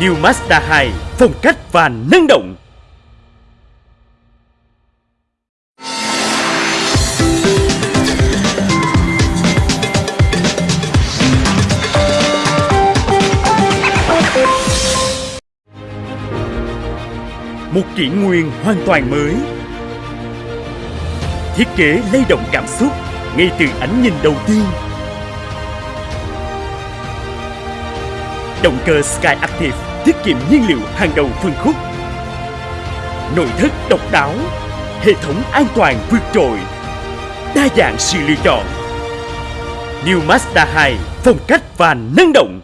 New Mazda 2 phong cách và năng động. Một kỷ nguyên hoàn toàn mới. Thiết kế lay động cảm xúc ngay từ ánh nhìn đầu tiên. Động cơ Sky Active tiết kiệm nhiên liệu hàng đầu phân khúc Nội thất độc đáo, Hệ thống an toàn vượt trội, Đa dạng sự lựa chọn. New Mazda 2 phong cách và năng động.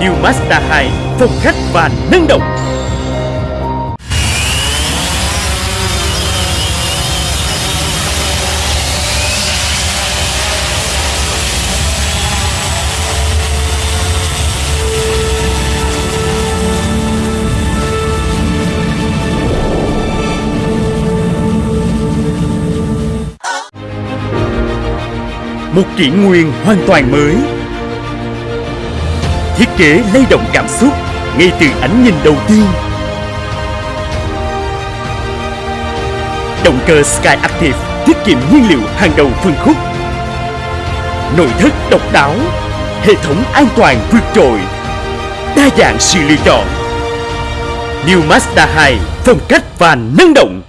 New Mazda 2 phong cách và năng động Một kỷ nguyên hoàn toàn mới. Thiết kế lay động cảm xúc ngay từ ánh nhìn đầu tiên. Động cơ Sky Active tiết kiệm nhiên liệu hàng đầu phân khúc. Nội thất độc đáo, Hệ thống an toàn vượt trội, Đa dạng sự lựa chọn. New Mazda 2 phong cách và năng động.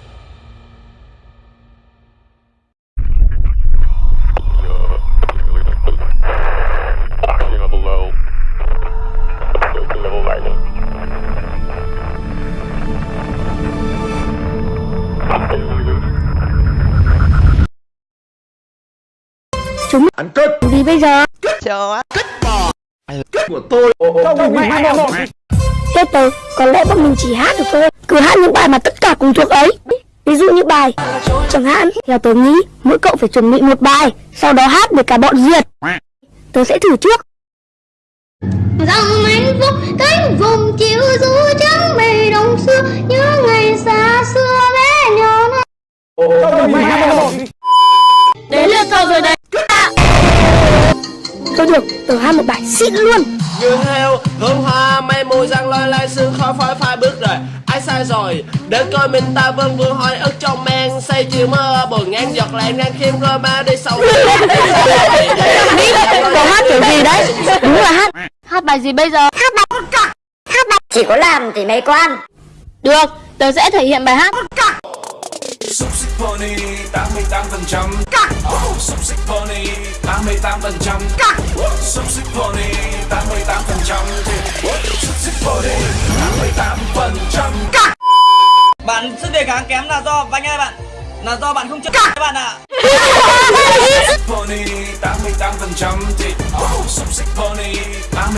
Ăn cất. Gì bây giờ? Chờ á của tôi. Không một Chết rồi, có lẽ bọn mình chỉ hát được thôi. Cứ hát những bài mà tất cả cùng thuộc ấy. Ví dụ như bài Chẳng hạn, theo tớ nghĩ Mỗi cậu phải chuẩn bị một bài Sau đó hát để cả bọn diệt Tớ sẽ thử trước. Dòng hạnh phúc cánh vùng chiều du trắng mây đông xưa Nhớ Thôi được, tớ hát một bài xịn luôn. Như heo hương hoa mây mù răng lôi lai sương khói phai phai bước rồi Ai sai rồi? Đến coi mình ta vân vương hỏi ức trong men. Say chiều mơ buồn ngang giọt lại ngang khiêm rồi ma đi sâu Cậu hát kiểu gì đấy? Đúng là hát Hát bài gì bây giờ? Chỉ có làm thì mày quan. Được, tớ sẽ thể hiện bài hát. Xúc xích pony 88% Cắt Xúc xích pony 88% Cắt. Xúc xích pony 88% Xúc xích pony 88% Cắt. Bạn sức đề kháng kém là do vanh ơi bạn. Là do bạn không chơi các bạn ạ. Pony 88% Xúc xích pony